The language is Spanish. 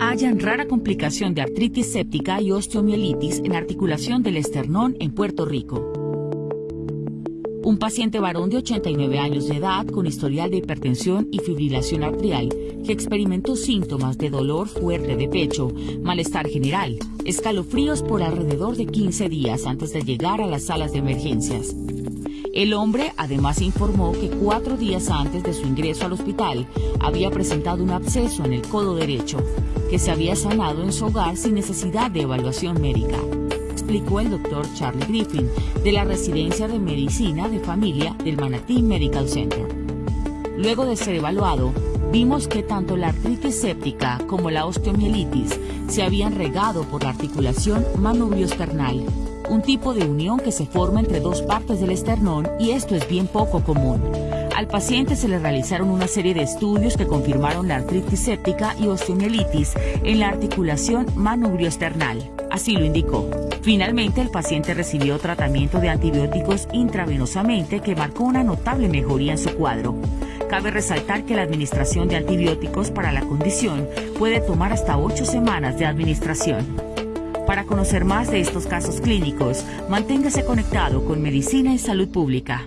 hallan rara complicación de artritis séptica y osteomielitis en articulación del esternón en Puerto Rico. Un paciente varón de 89 años de edad con historial de hipertensión y fibrilación arterial que experimentó síntomas de dolor fuerte de pecho, malestar general, escalofríos por alrededor de 15 días antes de llegar a las salas de emergencias. El hombre además informó que cuatro días antes de su ingreso al hospital había presentado un absceso en el codo derecho, que se había sanado en su hogar sin necesidad de evaluación médica explicó el doctor Charlie Griffin de la Residencia de Medicina de Familia del Manatee Medical Center. Luego de ser evaluado, vimos que tanto la artritis séptica como la osteomielitis se habían regado por la articulación manubrioesternal, un tipo de unión que se forma entre dos partes del esternón y esto es bien poco común. Al paciente se le realizaron una serie de estudios que confirmaron la artritis séptica y osteomielitis en la articulación manubrioesternal. Así lo indicó. Finalmente, el paciente recibió tratamiento de antibióticos intravenosamente que marcó una notable mejoría en su cuadro. Cabe resaltar que la administración de antibióticos para la condición puede tomar hasta ocho semanas de administración. Para conocer más de estos casos clínicos, manténgase conectado con Medicina y Salud Pública.